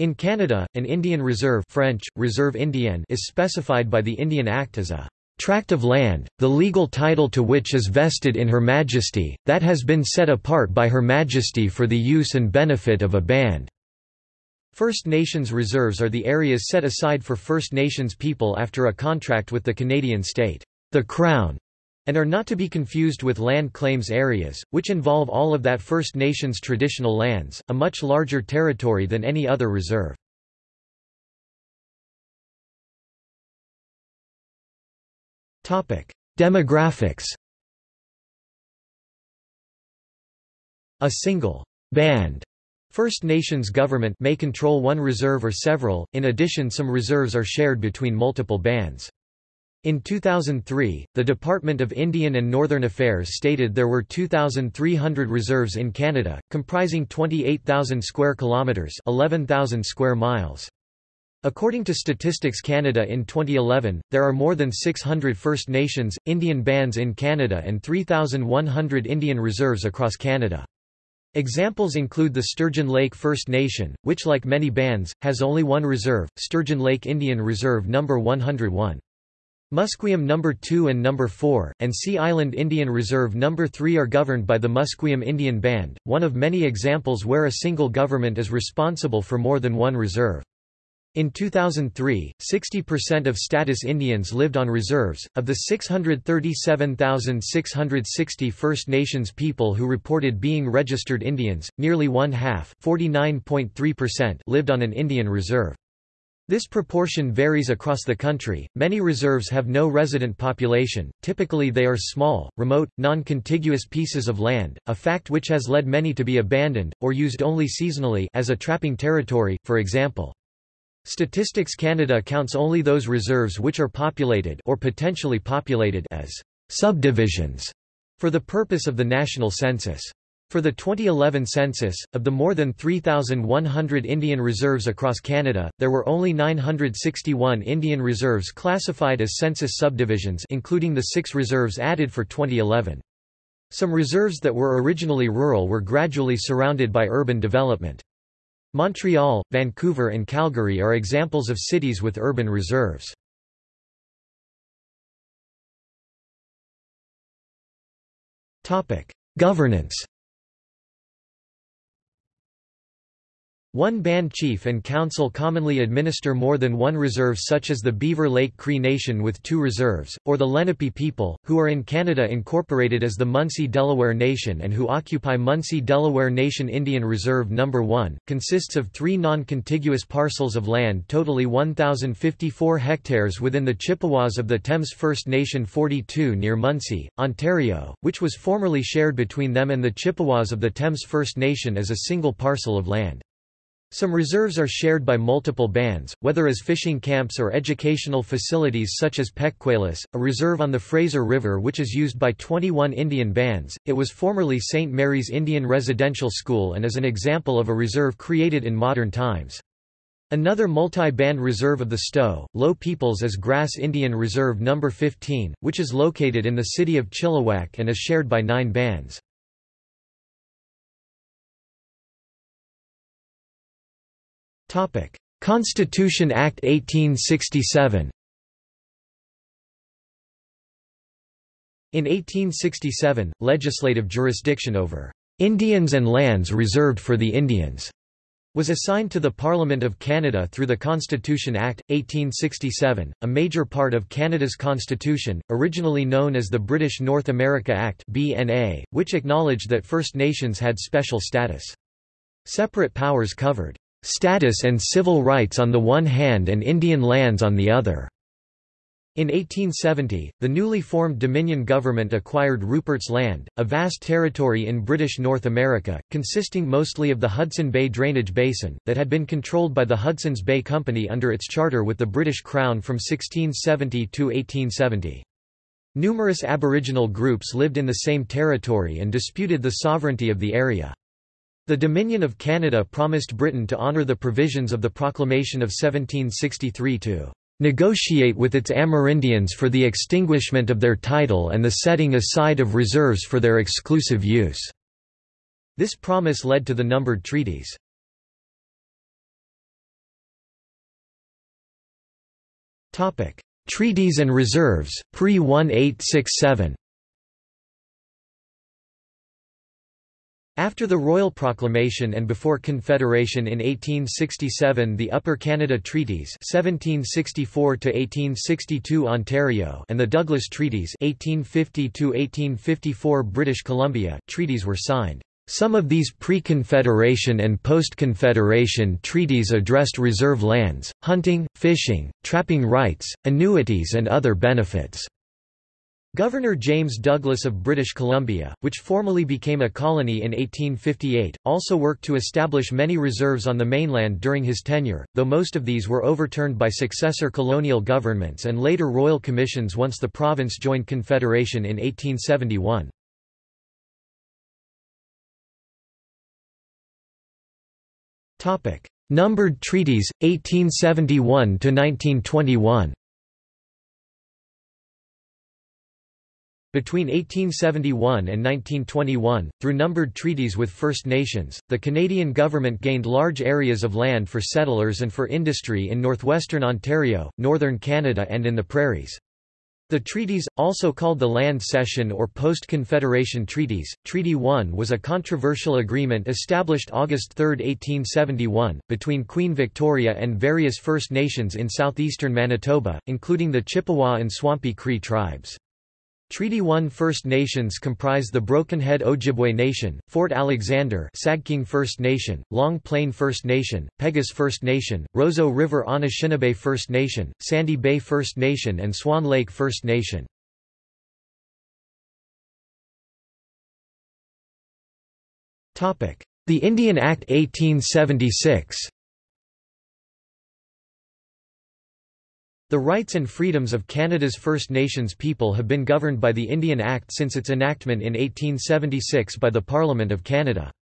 In Canada, an Indian reserve French, Reserve Indienne is specified by the Indian Act as a tract of land, the legal title to which is vested in Her Majesty, that has been set apart by Her Majesty for the use and benefit of a band." First Nations reserves are the areas set aside for First Nations people after a contract with the Canadian state, the Crown, and are not to be confused with land claims areas, which involve all of that First Nations traditional lands, a much larger territory than any other reserve. Demographics A single band First Nations government may control one reserve or several, in addition some reserves are shared between multiple bands. In 2003, the Department of Indian and Northern Affairs stated there were 2,300 reserves in Canada, comprising 28,000 square kilometres 11,000 square miles. According to Statistics Canada in 2011, there are more than 600 First Nations, Indian bands in Canada and 3,100 Indian reserves across Canada. Examples include the Sturgeon Lake First Nation, which like many bands, has only one reserve, Sturgeon Lake Indian Reserve No. 101. Musqueam No. 2 and No. 4, and Sea Island Indian Reserve No. 3 are governed by the Musqueam Indian Band, one of many examples where a single government is responsible for more than one reserve. In 2003, 60% of status Indians lived on reserves. Of the 637,660 First Nations people who reported being registered Indians, nearly one half 49.3%, lived on an Indian reserve. This proportion varies across the country. Many reserves have no resident population, typically, they are small, remote, non contiguous pieces of land, a fact which has led many to be abandoned, or used only seasonally as a trapping territory, for example. Statistics Canada counts only those reserves which are populated or potentially populated as subdivisions for the purpose of the national census. For the 2011 census, of the more than 3,100 Indian reserves across Canada, there were only 961 Indian reserves classified as census subdivisions including the six reserves added for 2011. Some reserves that were originally rural were gradually surrounded by urban development. Montreal, Vancouver and Calgary are examples of cities with urban reserves. Governance One band chief and council commonly administer more than one reserve such as the Beaver Lake Cree Nation with two reserves, or the Lenape people, who are in Canada incorporated as the Munsee-Delaware Nation and who occupy Munsee-Delaware Nation Indian Reserve No. 1, consists of three non-contiguous parcels of land totally 1,054 hectares within the Chippewas of the Thames First Nation 42 near Munsee, Ontario, which was formerly shared between them and the Chippewas of the Thames First Nation as a single parcel of land. Some reserves are shared by multiple bands, whether as fishing camps or educational facilities such as Peckquaylis, a reserve on the Fraser River which is used by 21 Indian bands. It was formerly St. Mary's Indian Residential School and is an example of a reserve created in modern times. Another multi-band reserve of the Stó:lō Peoples is Grass Indian Reserve No. 15, which is located in the city of Chilliwack and is shared by nine bands. Constitution Act 1867 In 1867, legislative jurisdiction over Indians and lands reserved for the Indians was assigned to the Parliament of Canada through the Constitution Act, 1867, a major part of Canada's constitution, originally known as the British North America Act BNA, which acknowledged that First Nations had special status. Separate powers covered status and civil rights on the one hand and Indian lands on the other. In 1870, the newly formed Dominion government acquired Rupert's Land, a vast territory in British North America, consisting mostly of the Hudson Bay drainage basin, that had been controlled by the Hudson's Bay Company under its charter with the British Crown from 1670 to 1870. Numerous Aboriginal groups lived in the same territory and disputed the sovereignty of the area. The Dominion of Canada promised Britain to honour the provisions of the Proclamation of 1763 to negotiate with its Amerindians for the extinguishment of their title and the setting aside of reserves for their exclusive use." This promise led to the numbered treaties. Treaties and reserves, pre-1867 After the Royal Proclamation and before Confederation in 1867 the Upper Canada Treaties 1764 Ontario and the Douglas Treaties 1850 British Columbia, treaties were signed. Some of these pre-Confederation and post-Confederation treaties addressed reserve lands, hunting, fishing, trapping rights, annuities and other benefits. Governor James Douglas of British Columbia, which formally became a colony in 1858, also worked to establish many reserves on the mainland during his tenure, though most of these were overturned by successor colonial governments and later royal commissions once the province joined Confederation in 1871. Numbered treaties, 1871–1921 Between 1871 and 1921, through numbered treaties with First Nations, the Canadian government gained large areas of land for settlers and for industry in northwestern Ontario, northern Canada and in the prairies. The treaties, also called the Land Cession or Post-Confederation Treaties, Treaty 1 was a controversial agreement established August 3, 1871, between Queen Victoria and various First Nations in southeastern Manitoba, including the Chippewa and Swampy Cree tribes. Treaty 1 First Nations comprise the Brokenhead Ojibway Nation, Fort Alexander Sagkeeng First Nation, Long Plain First Nation, Peguis First Nation, Roseau River Anishinaabe First Nation, Sandy Bay First Nation and Swan Lake First Nation. The Indian Act 1876 The rights and freedoms of Canada's First Nations people have been governed by the Indian Act since its enactment in 1876 by the Parliament of Canada.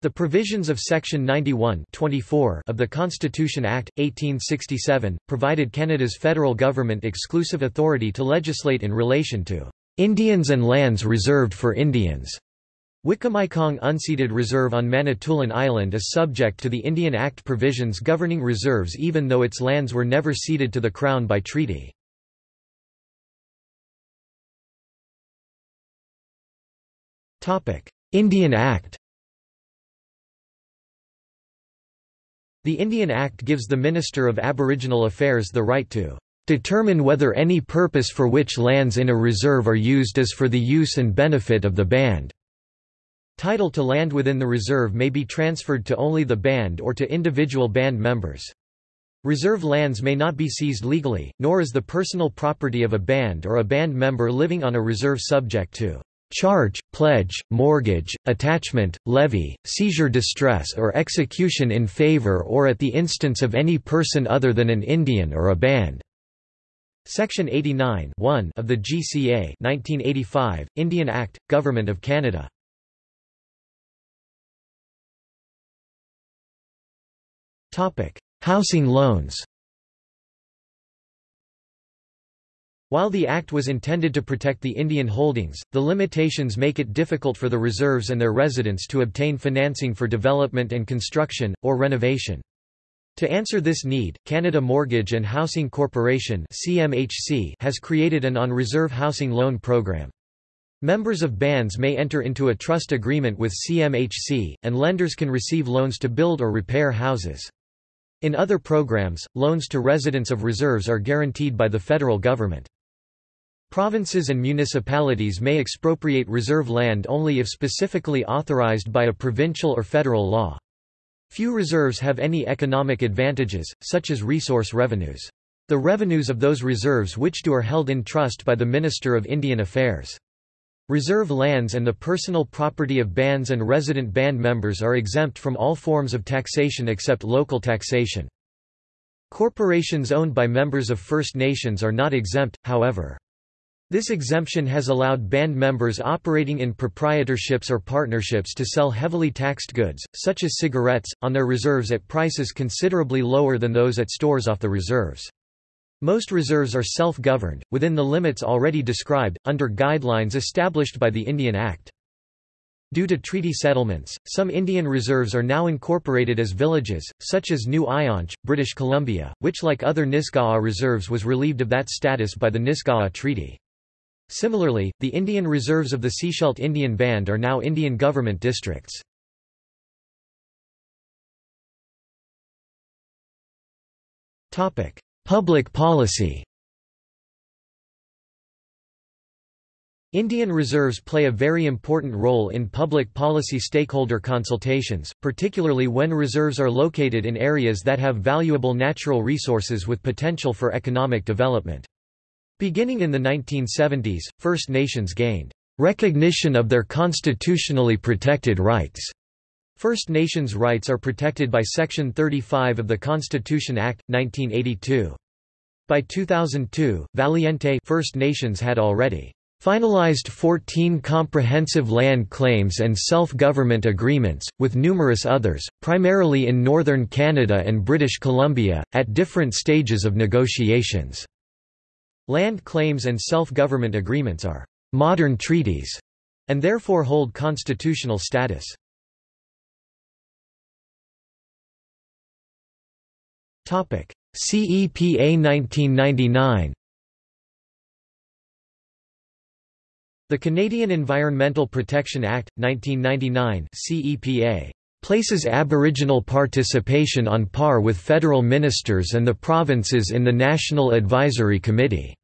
The provisions of Section 91 of the Constitution Act, 1867, provided Canada's federal government exclusive authority to legislate in relation to Indians and lands reserved for Indians. Wikwemikong Unceded Reserve on Manitoulin Island is subject to the Indian Act provisions governing reserves even though its lands were never ceded to the Crown by treaty. Indian Act The Indian Act gives the Minister of Aboriginal Affairs the right to determine whether any purpose for which lands in a reserve are used is for the use and benefit of the band. Title to land within the reserve may be transferred to only the band or to individual band members. Reserve lands may not be seized legally, nor is the personal property of a band or a band member living on a reserve subject to charge, pledge, mortgage, attachment, levy, seizure distress or execution in favor or at the instance of any person other than an Indian or a band." Section 89 of the GCA 1985, Indian Act, Government of Canada Housing loans While the Act was intended to protect the Indian holdings, the limitations make it difficult for the reserves and their residents to obtain financing for development and construction, or renovation. To answer this need, Canada Mortgage and Housing Corporation has created an on-reserve housing loan program. Members of bands may enter into a trust agreement with CMHC, and lenders can receive loans to build or repair houses. In other programs, loans to residents of reserves are guaranteed by the federal government. Provinces and municipalities may expropriate reserve land only if specifically authorized by a provincial or federal law. Few reserves have any economic advantages, such as resource revenues. The revenues of those reserves which do are held in trust by the Minister of Indian Affairs. Reserve lands and the personal property of bands and resident band members are exempt from all forms of taxation except local taxation. Corporations owned by members of First Nations are not exempt, however. This exemption has allowed band members operating in proprietorships or partnerships to sell heavily taxed goods, such as cigarettes, on their reserves at prices considerably lower than those at stores off the reserves. Most reserves are self-governed, within the limits already described, under guidelines established by the Indian Act. Due to treaty settlements, some Indian reserves are now incorporated as villages, such as New Aiyansh, British Columbia, which like other Nisga'a reserves was relieved of that status by the Nisga'a Treaty. Similarly, the Indian reserves of the Sechelt Indian Band are now Indian government districts. Public policy Indian reserves play a very important role in public policy stakeholder consultations, particularly when reserves are located in areas that have valuable natural resources with potential for economic development. Beginning in the 1970s, First Nations gained recognition of their constitutionally protected rights. First Nations rights are protected by Section 35 of the Constitution Act, 1982. By 2002, Valiente First Nations had already finalized 14 comprehensive land claims and self-government agreements, with numerous others, primarily in northern Canada and British Columbia, at different stages of negotiations. Land claims and self-government agreements are modern treaties, and therefore hold constitutional status. CEPA 1999 The Canadian Environmental Protection Act, 1999 CEPA, places Aboriginal participation on par with federal ministers and the provinces in the National Advisory Committee.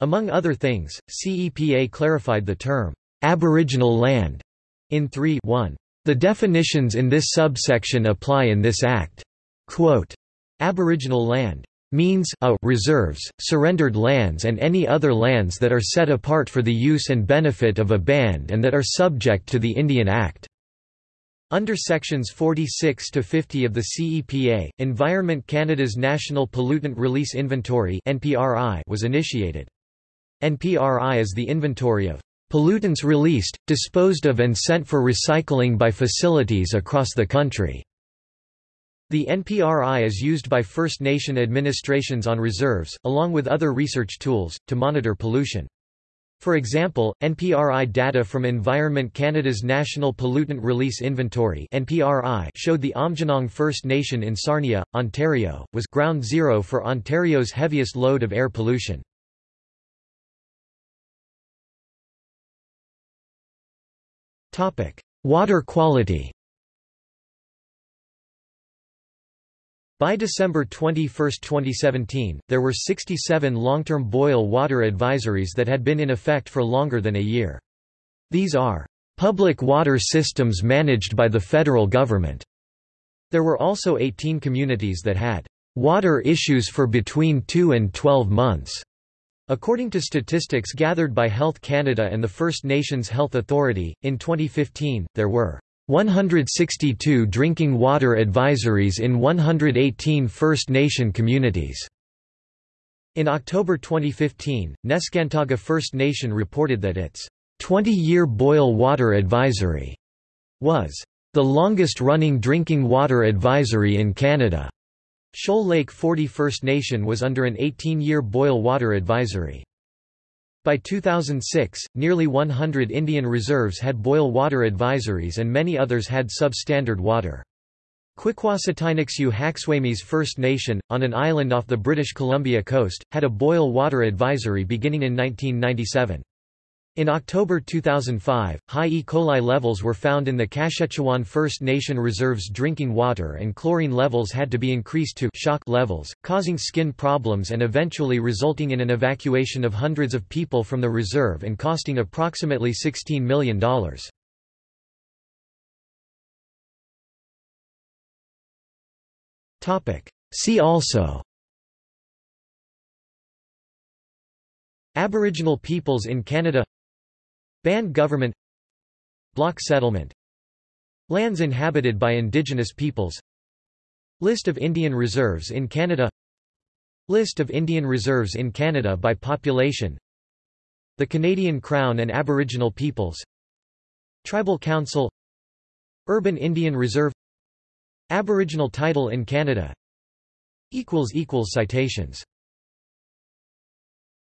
Among other things, CEPA clarified the term, Aboriginal land, in 3 1. The definitions in this subsection apply in this Act. Quote, Aboriginal land means a reserves, surrendered lands and any other lands that are set apart for the use and benefit of a band and that are subject to the Indian Act. Under sections 46 to 50 of the CEPA, Environment Canada's National Pollutant Release Inventory (NPRI) was initiated. NPRI is the inventory of pollutants released, disposed of and sent for recycling by facilities across the country. The NPRI is used by First Nation administrations on reserves, along with other research tools, to monitor pollution. For example, NPRI data from Environment Canada's National Pollutant Release Inventory (NPRI) showed the Aamjiwnaang First Nation in Sarnia, Ontario, was ground zero for Ontario's heaviest load of air pollution. Topic: Water quality. By December 21, 2017, there were 67 long-term boil water advisories that had been in effect for longer than a year. These are public water systems managed by the federal government. There were also 18 communities that had water issues for between 2 and 12 months. According to statistics gathered by Health Canada and the First Nations Health Authority, in 2015, there were 162 drinking water advisories in 118 First Nation communities. In October 2015, Neskantaga First Nation reported that its 20-year boil water advisory was the longest-running drinking water advisory in Canada. Shoal Lake 40 First Nation was under an 18-year boil water advisory. By 2006, nearly 100 Indian reserves had boil water advisories and many others had substandard water. Kwikwasut'inuxw Haxwa'mis First Nation, on an island off the British Columbia coast, had a boil water advisory beginning in 1997. In October 2005, high E. coli levels were found in the Kashechewan First Nation Reserve's drinking water and chlorine levels had to be increased to shock levels, causing skin problems and eventually resulting in an evacuation of hundreds of people from the reserve and costing approximately $16 million. See also Aboriginal peoples in Canada Band government. Block settlement. Lands inhabited by indigenous peoples. List of Indian reserves in Canada. List of Indian reserves in Canada by population. The Canadian Crown and Aboriginal peoples. Tribal Council. Urban Indian Reserve. Aboriginal title in Canada. Citations